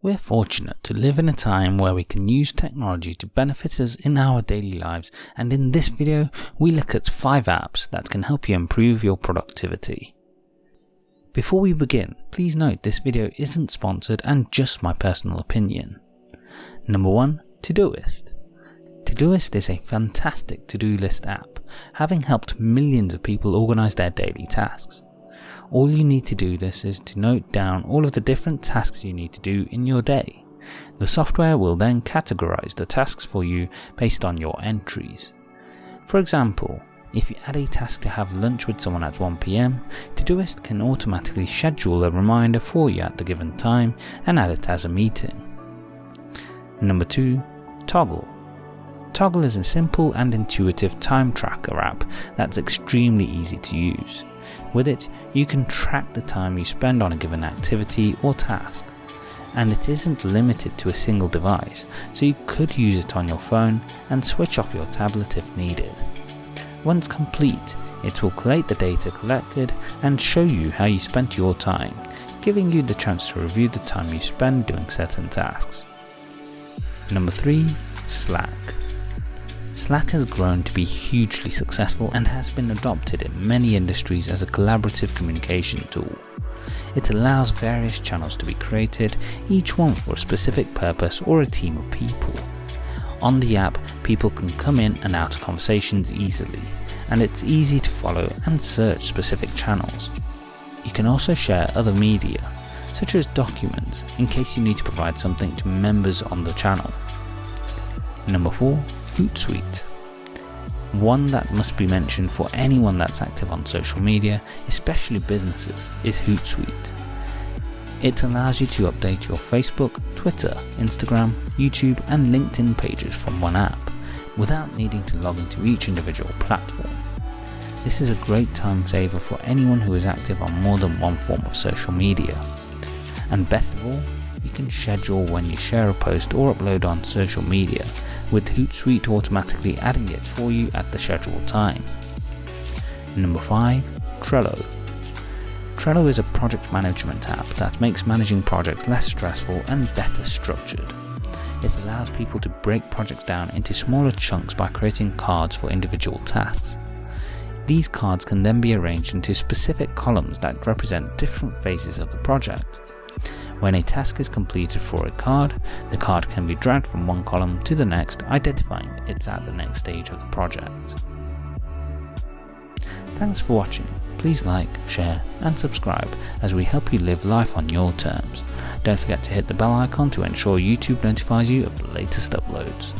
We're fortunate to live in a time where we can use technology to benefit us in our daily lives and in this video we look at 5 apps that can help you improve your productivity. Before we begin, please note this video isn't sponsored and just my personal opinion. Number 1. Todoist Todoist is a fantastic to-do list app, having helped millions of people organise their daily tasks. All you need to do this is to note down all of the different tasks you need to do in your day. The software will then categorize the tasks for you based on your entries. For example, if you add a task to have lunch with someone at 1pm, Todoist can automatically schedule a reminder for you at the given time and add it as a meeting. Number 2. Toggl Toggl is a simple and intuitive time tracker app that's extremely easy to use. With it, you can track the time you spend on a given activity or task. And it isn't limited to a single device, so you could use it on your phone and switch off your tablet if needed. Once complete, it will collate the data collected and show you how you spent your time, giving you the chance to review the time you spend doing certain tasks. Number 3. Slack Slack has grown to be hugely successful and has been adopted in many industries as a collaborative communication tool. It allows various channels to be created, each one for a specific purpose or a team of people. On the app, people can come in and out of conversations easily, and it's easy to follow and search specific channels. You can also share other media, such as documents, in case you need to provide something to members on the channel. Number 4. Hootsuite. One that must be mentioned for anyone that's active on social media, especially businesses, is Hootsuite. It allows you to update your Facebook, Twitter, Instagram, YouTube and LinkedIn pages from one app, without needing to log into each individual platform. This is a great time saver for anyone who is active on more than one form of social media. And best of all, you can schedule when you share a post or upload on social media, with Hootsuite automatically adding it for you at the scheduled time. Number 5. Trello Trello is a project management app that makes managing projects less stressful and better structured. It allows people to break projects down into smaller chunks by creating cards for individual tasks. These cards can then be arranged into specific columns that represent different phases of the project. When a task is completed for a card, the card can be dragged from one column to the next identifying it's at the next stage of the project. Thanks for watching, please like, share and subscribe as we help you live life on your terms. Don't forget to hit the bell icon to ensure YouTube notifies you of the latest uploads.